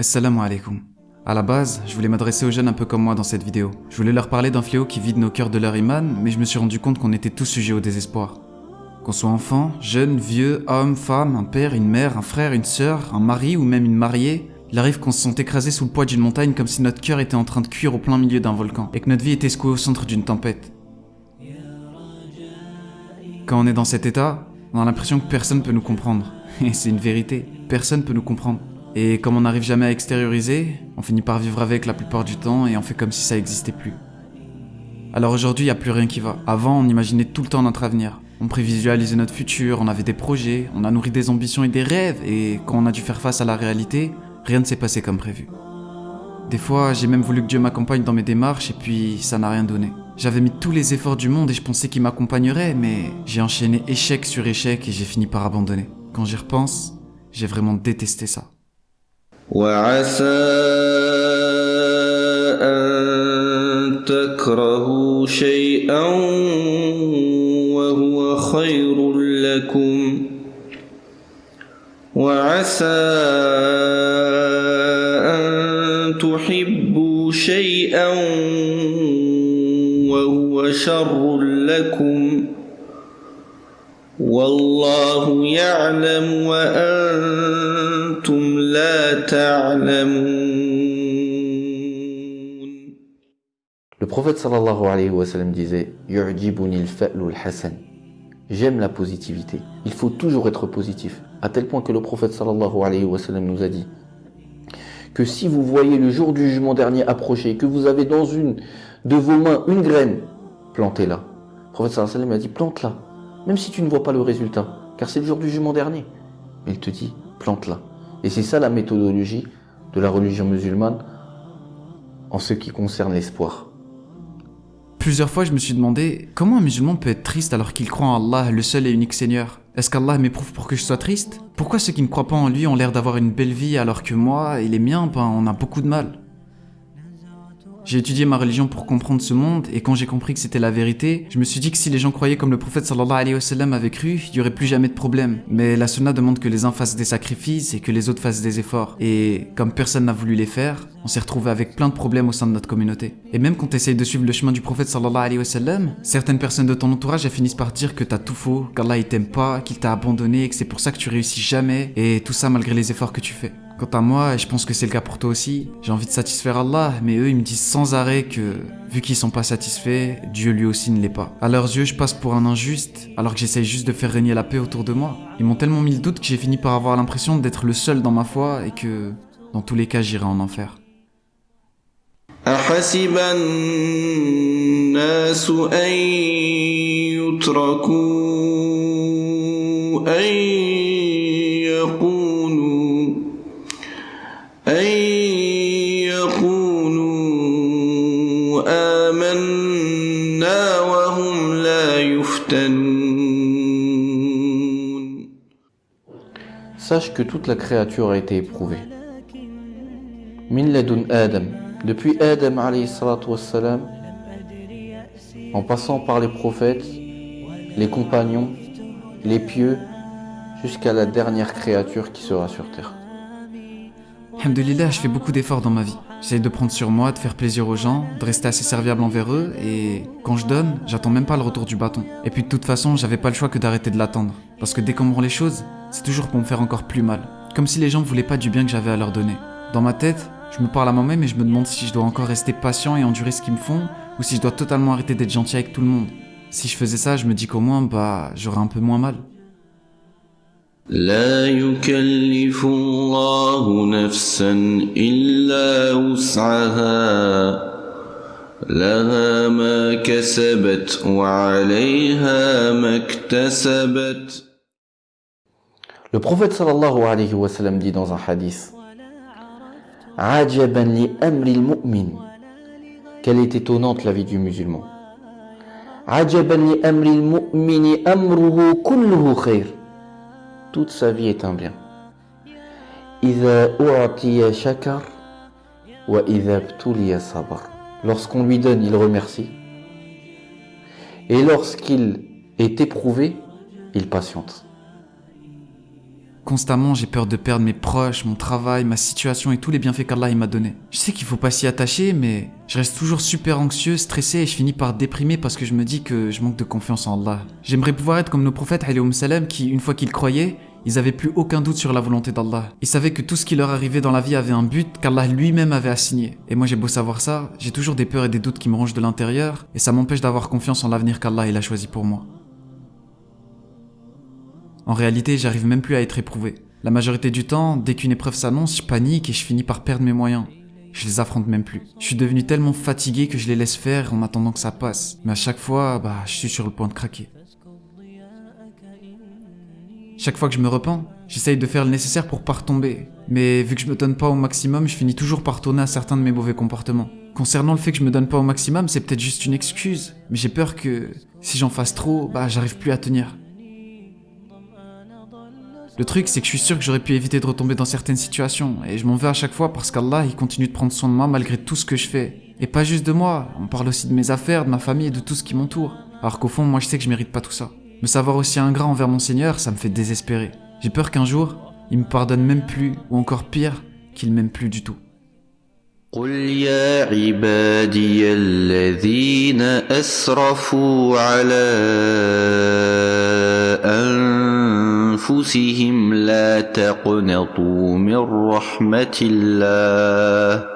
Assalamu alaikum. À la base, je voulais m'adresser aux jeunes un peu comme moi dans cette vidéo. Je voulais leur parler d'un fléau qui vide nos cœurs de leur iman, mais je me suis rendu compte qu'on était tous sujets au désespoir. Qu'on soit enfant, jeune, vieux, homme, femme, un père, une mère, un frère, une sœur, un mari ou même une mariée, il arrive qu'on se sente écrasé sous le poids d'une montagne comme si notre cœur était en train de cuire au plein milieu d'un volcan et que notre vie était secouée au centre d'une tempête. Quand on est dans cet état, on a l'impression que personne peut nous comprendre. Et c'est une vérité, personne peut nous comprendre. Et comme on n'arrive jamais à extérioriser, on finit par vivre avec la plupart du temps et on fait comme si ça n'existait plus. Alors aujourd'hui, il n'y a plus rien qui va. Avant, on imaginait tout le temps notre avenir. On prévisualisait notre futur, on avait des projets, on a nourri des ambitions et des rêves, et quand on a dû faire face à la réalité, rien ne s'est passé comme prévu. Des fois, j'ai même voulu que Dieu m'accompagne dans mes démarches, et puis ça n'a rien donné. J'avais mis tous les efforts du monde et je pensais qu'il m'accompagnerait, mais j'ai enchaîné échec sur échec et j'ai fini par abandonner. Quand j'y repense, j'ai vraiment détesté ça. وعسى أن تكرهوا شيئا وهو خير لكم. وعسى أن تحبوا شيئا وهو شر لكم. والله يعلم وأنتم لا تعلمون Le prophète sallallahu alayhi wa sallam disait Yu'jibuni al-fa'lu al-hasan. J'aime la positivité. Il faut toujours être positif. À tel point que le prophète sallallahu alayhi wa sallam nous a dit que si vous voyez le jour du jugement dernier approcher, que vous avez dans une de vos mains une graine, plantez-la. Le prophète sallallahu alayhi wa sallam a dit plante-la. Même si tu ne vois pas le résultat, car c'est le jour du jugement dernier. Il te dit plante-la. Et c'est ça la méthodologie de la religion musulmane en ce qui concerne l'espoir. Plusieurs fois, je me suis demandé comment un musulman peut être triste alors qu'il croit en Allah, le seul et unique Seigneur. Est-ce qu'Allah m'éprouve pour que je sois triste? Pourquoi ceux qui ne croient pas en lui ont l'air d'avoir une belle vie alors que moi et les miens, ben, on a beaucoup de mal? J'ai étudié ma religion pour comprendre ce monde et quand j'ai compris que c'était la vérité, je me suis dit que si les gens croyaient comme le prophète sallallahu alayhi wa sallam avait cru, il y aurait plus jamais de problème. Mais la sunna demande que les uns fassent des sacrifices et que les autres fassent des efforts. Et comme personne n'a voulu les faire, on s'est retrouvé avec plein de problèmes au sein de notre communauté. Et même quand tu essayes de suivre le chemin du prophète sallallahu alayhi wa sallam, certaines personnes de ton entourage finissent par dire que t'as tout faux, qu'Allah il t'aime pas, qu'il t'a abandonné et que c'est pour ça que tu réussis jamais et tout ça malgré les efforts que tu fais. Quant à moi, et je pense que c'est le cas pour toi aussi, j'ai envie de satisfaire Allah, mais eux ils me disent sans arrêt que, vu qu'ils sont pas satisfaits, Dieu lui aussi ne l'est pas. À leurs yeux, je passe pour un injuste, alors que j'essaye juste de faire régner la paix autour de moi. Ils m'ont tellement mis le doute que j'ai fini par avoir l'impression d'être le seul dans ma foi et que, dans tous les cas, j'irai en enfer. أحسب الناس أن يتركوا أن Sache que toute la créature a été éprouvée. Min Adam, depuis Adam wassalam, en passant par les prophètes, les compagnons, les pieux, jusqu'à la dernière créature qui sera sur terre. Alhamdulillah, je fais beaucoup d'efforts dans ma vie. J'essaye de prendre sur moi, de faire plaisir aux gens, de rester assez serviable envers eux, et quand je donne, j'attends même pas le retour du bâton. Et puis de toute façon, j'avais pas le choix que d'arrêter de l'attendre. Parce que dès qu'on me rend les choses, c'est toujours pour me faire encore plus mal. Comme si les gens voulaient pas du bien que j'avais à leur donner. Dans ma tête, je me parle à moi-même et je me demande si je dois encore rester patient et endurer ce qu'ils me font, ou si je dois totalement arrêter d'être gentil avec tout le monde. Si je faisais ça, je me dis qu'au moins, bah, j'aurais un peu moins mal. لا يكلف الله نفسا إلا وسعها لها ما كسبت وعليها ما اكتسبت Le prophète sallallahu alayhi wa sallam dit dans un hadith Ajaban mu'min. Quelle est étonnante la vie du musulman. Ajaban. Toute sa vie est un bien. Lorsqu'on lui donne, il remercie. Et lorsqu'il est éprouvé, il patiente. Constamment, j'ai peur de perdre mes proches, mon travail, ma situation et tous les bienfaits qu'Allah m'a donnés. Je sais qu'il faut pas s'y attacher, mais je reste toujours super anxieux, stressé et je finis par déprimer parce que je me dis que je manque de confiance en Allah. J'aimerais pouvoir être comme nos prophètes salam qui, une fois qu'ils croyaient, ils avaient plus aucun doute sur la volonté d'Allah. Ils savaient que tout ce qui leur arrivait dans la vie avait un but qu'Allah lui-même avait assigné. Et moi j'ai beau savoir ça, j'ai toujours des peurs et des doutes qui me rongent de l'intérieur, et ça m'empêche d'avoir confiance en l'avenir qu'Allah a choisi pour moi. En réalité, j'arrive même plus à être éprouvé. La majorité du temps, dès qu'une épreuve s'annonce, je panique et je finis par perdre mes moyens. Je les affronte même plus. Je suis devenu tellement fatigué que je les laisse faire en attendant que ça passe. Mais à chaque fois, bah, je suis sur le point de craquer. Chaque fois que je me repens, j'essaye de faire le nécessaire pour pas retomber. Mais vu que je me donne pas au maximum, je finis toujours par tourner à certains de mes mauvais comportements. Concernant le fait que je me donne pas au maximum, c'est peut-être juste une excuse. Mais j'ai peur que si j'en fasse trop, bah j'arrive plus à tenir. Le truc, c'est que je suis sûr que j'aurais pu éviter de retomber dans certaines situations, et je m'en veux à chaque fois parce qu'Allah, il continue de prendre soin de moi malgré tout ce que je fais. Et pas juste de moi, on parle aussi de mes affaires, de ma famille et de tout ce qui m'entoure. Alors qu'au fond, moi je sais que je mérite pas tout ça. Me savoir aussi ingrat envers mon Seigneur, ça me fait désespérer. J'ai peur qu'un jour, il me pardonne même plus, ou encore pire, qu'il m'aime plus du tout. قل يا عبادي الذين أسرفوا على أنفسهم لا تقنطوا من رحمة الله.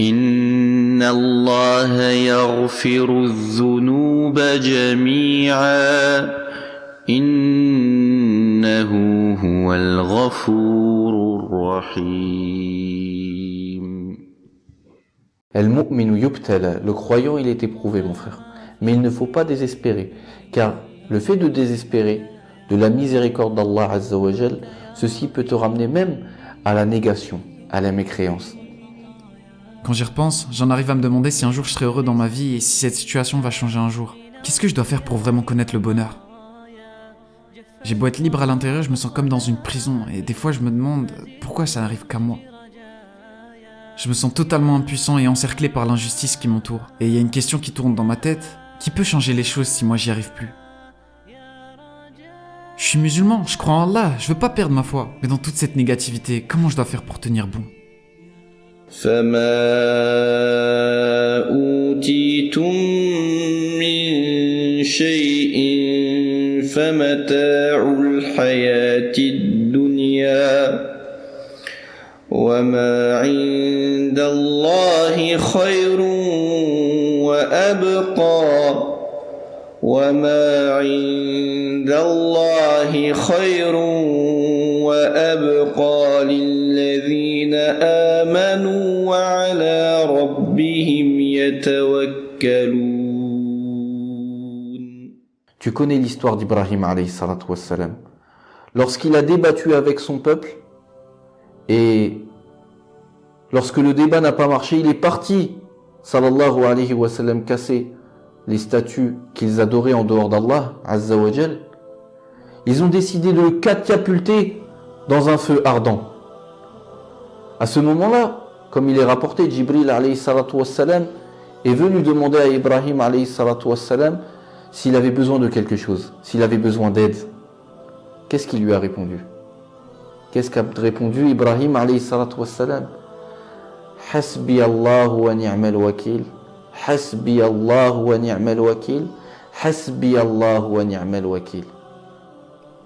إن الله يغفر الذنوب جميعا. إنه هو الغفور الرحيم. المؤمن يبتلى le croyant il est éprouvé mon frère. Mais il ne faut pas désespérer car le fait de désespérer de la miséricorde d'Allah Azzawajal, ceci peut te ramener même à la négation, à la mécréance. Quand j'y repense, j'en arrive à me demander si un jour je serai heureux dans ma vie et si cette situation va changer un jour. Qu'est-ce que je dois faire pour vraiment connaître le bonheur? J'ai beau être libre à l'intérieur, je me sens comme dans une prison et des fois je me demande pourquoi ça n'arrive qu'à moi. Je me sens totalement impuissant et encerclé par l'injustice qui m'entoure. Et il y a une question qui tourne dans ma tête. Qui peut changer les choses si moi j'y arrive plus Je suis musulman, je crois en Allah, je veux pas perdre ma foi. Mais dans toute cette négativité, comment je dois faire pour tenir bon فما أوتيتم من شيء فمتاع الحياة الدنيا وما عند الله خير وأبقى وما عند الله خير وأبقى للذين آمنوا وعلى ربهم يتوكلون Tu connais l'histoire d'Ibrahim alayhi salatu wassalam. Lorsqu'il a débattu avec son peuple et lorsque le débat n'a pas marché, il est parti, sallallahu alayhi wa sallam, casser les statues qu'ils adoraient en dehors d'Allah, azza wa jal. Ils ont décidé de le catapulter dans un feu ardent. À ce moment-là, comme il est rapporté, Jibril est venu demander à Ibrahim alayhi s'il avait besoin de quelque chose, s'il avait besoin d'aide. Qu'est-ce qu'il lui a répondu? Qu'est-ce qu'a répondu Ibrahim alayhi salatu wassalam? Hasbi Allah wa ni'mal wakil. Hasbi wa ni'mal wakil. Hasbi wa.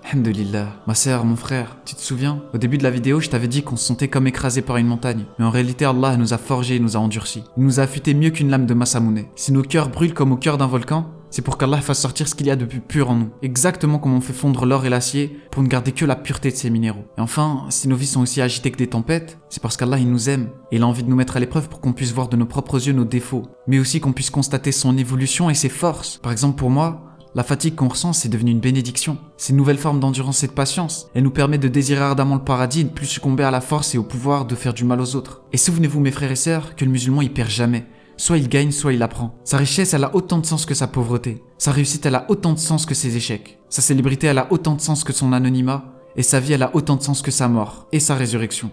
Alhamdulillah. Ma sœur, mon frère, tu te souviens? Au début de la vidéo, je t'avais dit qu'on se sentait comme écrasé par une montagne. Mais en réalité, Allah nous a forgés et nous a endurcis. Il nous a affûtés mieux qu'une lame de Masamune. Si nos cœurs brûlent comme au cœur d'un volcan, c'est pour qu'Allah fasse sortir ce qu'il y a de plus pur en nous. Exactement comme on fait fondre l'or et l'acier pour ne garder que la pureté de ces minéraux. Et enfin, si nos vies sont aussi agitées que des tempêtes, c'est parce qu'Allah il nous aime et il a envie de nous mettre à l'épreuve pour qu'on puisse voir de nos propres yeux nos défauts, mais aussi qu'on puisse constater son évolution et ses forces. Par exemple pour moi, la fatigue qu'on ressent, c'est devenu une bénédiction. C'est une nouvelle forme d'endurance et de patience. Elle nous permet de désirer ardemment le paradis et de plus succomber à la force et au pouvoir de faire du mal aux autres. Et souvenez-vous, mes frères et sœurs, que le musulman, il perd jamais. Soit il gagne, soit il apprend. Sa richesse, elle a autant de sens que sa pauvreté. Sa réussite, elle a autant de sens que ses échecs. Sa célébrité, elle a autant de sens que son anonymat. Et sa vie, elle a autant de sens que sa mort et sa résurrection.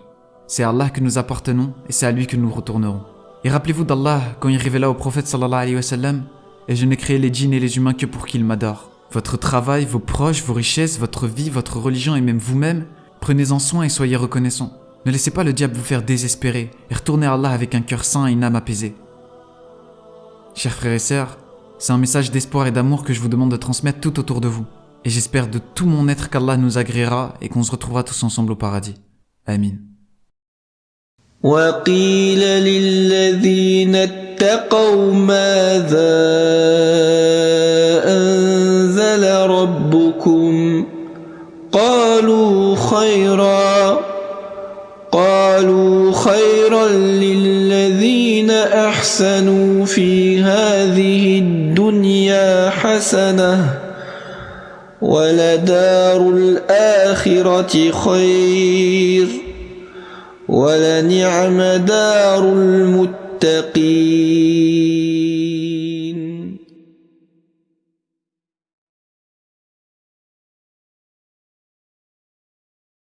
C'est à Allah que nous appartenons et c'est à lui que nous retournerons. Et rappelez-vous d'Allah quand il révéla au prophète sallallahu alayhi wa sallam et je n'ai créé les djinns et les humains que pour qu'ils m'adorent. votre travail, vos proches, vos richesses, votre vie, votre religion et même vous-même, prenez-en soin et soyez reconnaissants. Ne laissez pas le diable vous faire désespérer et retournez à Allah avec un cœur sain et une âme apaisée. Chers frères et sœurs, c'est un message d'espoir et d'amour que je vous demande de transmettre tout autour de vous. Et j'espère de tout mon être qu'Allah nous agréera et qu'on se retrouvera tous ensemble au paradis. Amin. وقيل للذين اتقوا ماذا أنزل ربكم قالوا خيرا قالوا خيرا للذين أحسنوا في هذه الدنيا حسنة ولدار الآخرة خير ولنعم دار المتقين